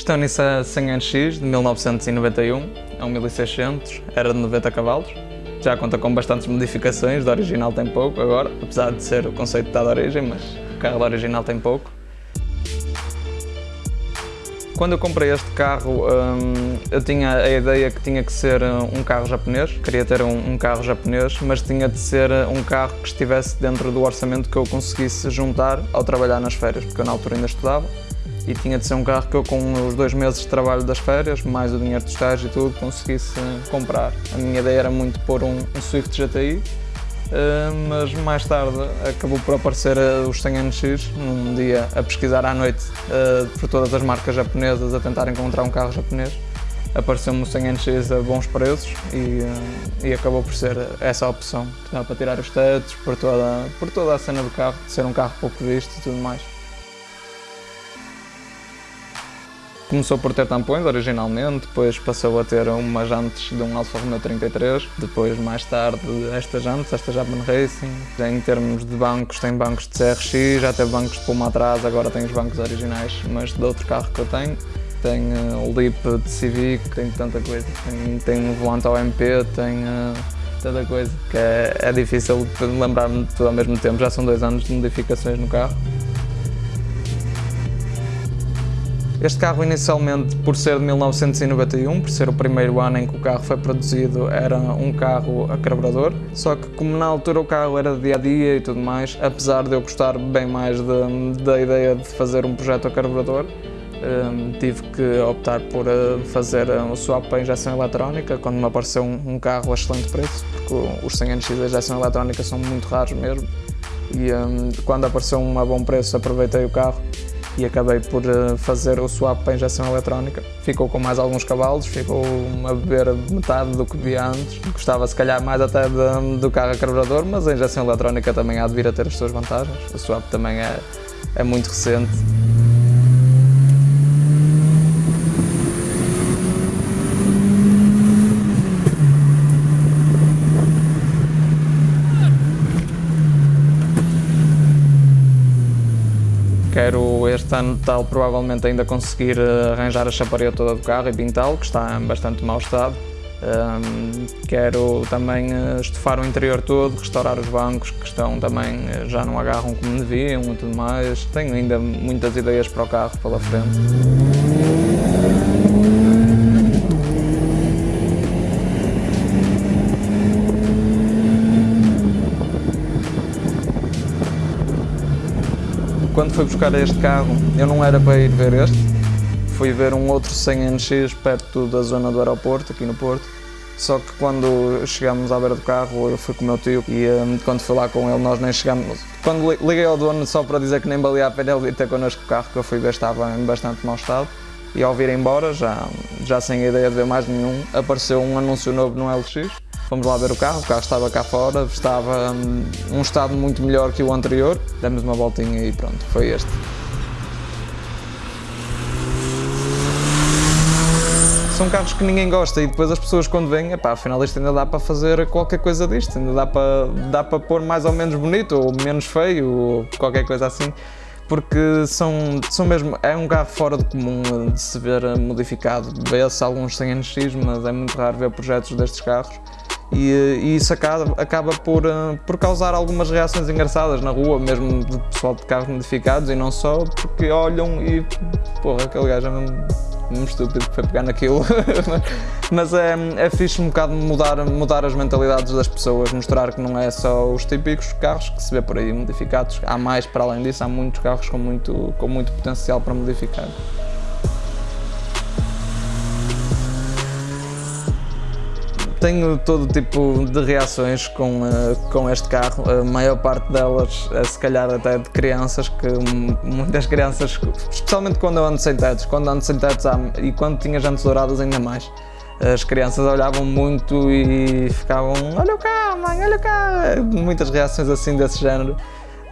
Isto é um Nissan 100NX de 1991, é um 1600, era de 90 cavalos. Já conta com bastantes modificações, de original tem pouco agora, apesar de ser o conceito da origem, mas o carro da original tem pouco. Quando eu comprei este carro, hum, eu tinha a ideia que tinha que ser um carro japonês, queria ter um, carro japonês, mas tinha de ser um carro que estivesse dentro do orçamento que eu conseguisse juntar ao trabalhar nas férias, porque eu na altura ainda estudava e tinha de ser um carro que eu com os dois meses de trabalho das férias, mais o dinheiro de estágio e tudo, conseguisse comprar. A minha ideia era muito pôr um, um Swift GTI, Uh, mas mais tarde acabou por aparecer uh, os 100 NX, num dia a pesquisar à noite uh, por todas as marcas japonesas a tentar encontrar um carro japonês. Apareceu-me o 100 NX a bons preços e, e, acabou por ser essa a opção. Dá para tirar os tetos, por toda, por toda a cena do carro, de ser um carro pouco visto e tudo mais. Começou por ter tampões originalmente, depois passou a ter umas jantes de um Alfa Romeo 33, depois mais tarde estas jantes, esta Japan Racing. Em termos de bancos, tem bancos de CRX, já teve bancos de pulma atrás, agora tem os bancos originais, mas de outro carro que eu tenho. Tem uh, o Leap de Civic, tem tanta coisa. Tem, um volante ao MP, tem uh, tanta coisa que é, é difícil lembrar-me de tudo ao mesmo tempo. Já são dois anos de modificações no carro. Este carro inicialmente, por ser de 1991, por ser o primeiro ano em que o carro foi produzido, era um carro a carburador, só que como na altura o carro era de dia a dia e tudo mais, apesar de eu gostar bem mais de, da ideia de fazer um projeto a carburador, um, tive que optar por uh, fazer o swap para injeção eletrónica quando me apareceu um, um carro a excelente preço, porque os 100 NX de injeção eletrónica são muito raros mesmo, e um, quando apareceu um a bom preço aproveitei o carro e acabei por eh, fazer o swap para injeção eletrónica. Ficou com mais alguns cavalos, ficou a beber metade do que via antes. Gostava se calhar mais até de, do carro a carburador, mas a injeção eletrónica também há de vir a ter as suas vantagens. O swap também é, é muito recente. Quero este ano tal provavelmente ainda conseguir eh, arranjar a chaparia toda do carro e pintá-lo, que está em bastante mau estado. Um, quero também eh, estufar o interior todo, restaurar os bancos que estão também eh, já não agarram como deviam e tudo mais. Tenho ainda muitas ideias para o carro pela frente. Quando fui buscar este carro, eu não era para ir ver este, fui ver um outro 100NX perto da zona do aeroporto, aqui no Porto. Só que quando chegámos à beira do carro, eu fui com o meu tio e um, quando fui lá com ele, nós nem chegámos. Quando liguei ao dono só para dizer que nem valia a pena ele vir ter connosco o carro, que eu fui ver estava em bastante mau estado. E ao vir embora, já, já sem ideia de ver mais nenhum, apareceu um anúncio novo no LX Fomos lá ver o carro, o carro estava cá fora, estava hum, um estado muito melhor que o anterior. Demos uma voltinha e pronto, foi este. São carros que ninguém gosta e depois as pessoas quando vêm, epá, afinal isto ainda dá para fazer qualquer coisa disto, ainda dá para, dá para pôr mais ou menos bonito ou menos feio ou qualquer coisa assim porque são, são mesmo, é um carro fora de comum de se ver modificado. Vê-se alguns 100 NX, mas é muito raro ver projetos destes carros e, e isso acaba, acaba por, uh, por causar algumas reações engraçadas na rua, mesmo de pessoal de carros modificados e não só, porque olham e porra, aquele gajo é mesmo, mesmo estúpido que foi pegar naquilo. Mas é, é fixe um bocado mudar, mudar as mentalidades das pessoas, mostrar que não é só os típicos carros que se vê por aí modificados, há mais para além disso, há muitos carros com muito, com muito potencial para modificar. Tenho todo tipo de reações com, uh, com este carro, a maior parte delas é se calhar até de crianças, que muitas crianças, especialmente quando eu ando sem tetos, quando ando sem tetos e quando tinha jantes douradas ainda mais, as crianças olhavam muito e ficavam olha cá mãe, olha cá, muitas reações assim desse género.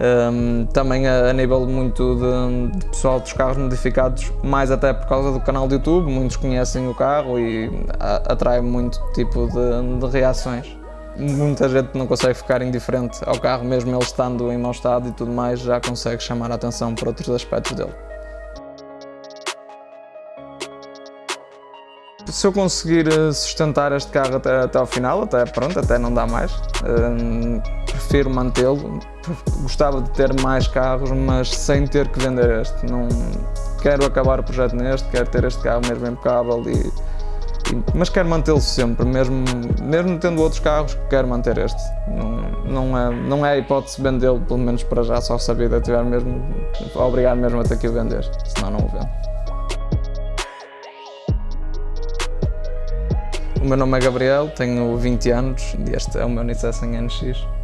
Um, também a, a, nível muito de, de, pessoal dos carros modificados, mais até por causa do canal do YouTube, muitos conhecem o carro e a, atrai muito tipo de, de reações. Muita gente não consegue ficar indiferente ao carro, mesmo ele estando em mau estado e tudo mais, já consegue chamar a atenção para outros aspectos dele. se eu conseguir eh, sustentar este carro até, até ao final, até pronto, até não dá mais, prefiro mantê-lo. Gostava de ter mais carros, mas sem ter que vender este. Não quero acabar o projeto neste, quero ter este carro mesmo impecável e, e mas quero mantê-lo sempre, mesmo, mesmo tendo outros carros, quero manter este. Não, não, é, não é a hipótese vendê-lo, pelo menos para já, só se a vida tiver mesmo, obrigado mesmo a ter que o vender, senão não o vendo. O meu nome é Gabriel, tenho 20 anos e este é o meu Nissan NX.